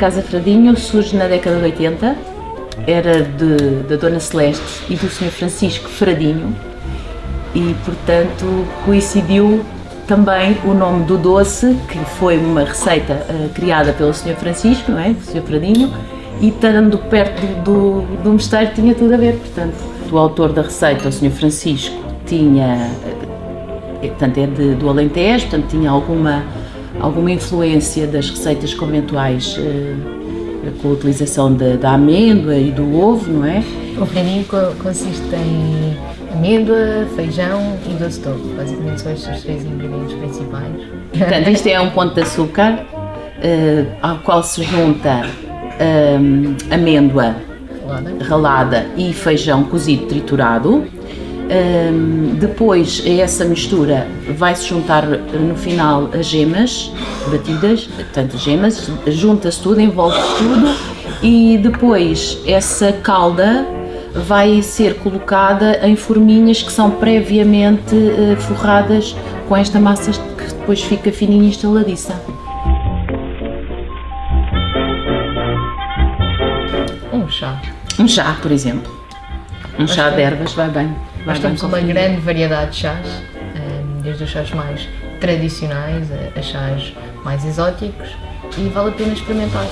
Casa Fradinho surge na década de 80, era de, da Dona Celeste e do Sr. Francisco Fradinho e, portanto, coincidiu também o nome do doce, que foi uma receita uh, criada pelo Sr. Francisco, não é? do Sr. Fradinho, e estando perto do, do, do mosteiro tinha tudo a ver, portanto. O autor da receita, o Sr. Francisco, tinha, eh, portanto é de, do Alentejo, portanto tinha alguma, alguma influência das receitas conventuais uh, com a utilização da, da, amêndoa e do ovo, não é? O fradinho consiste em amêndoa, feijão e doce de ovo. Basicamente são estes três ingredientes principais. Portanto, isto é um ponto de açúcar uh, ao qual se junta um, amêndoa ralada. ralada. e feijão cozido triturado. Um, depois a essa mistura vai-se juntar no final as gemas batidas, portanto gemas, junta-se tudo, envolve-se tudo e depois essa calda vai ser colocada em forminhas que são previamente uh, forradas com esta massa que depois fica fininha e estaladiça. Um chá. Um chá, por exemplo. Um chá de ervas vai bem. Nós temos uma grande variedade de chás, eh, desde os chás mais tradicionais a chás mais exóticos e vale a pena experimentar.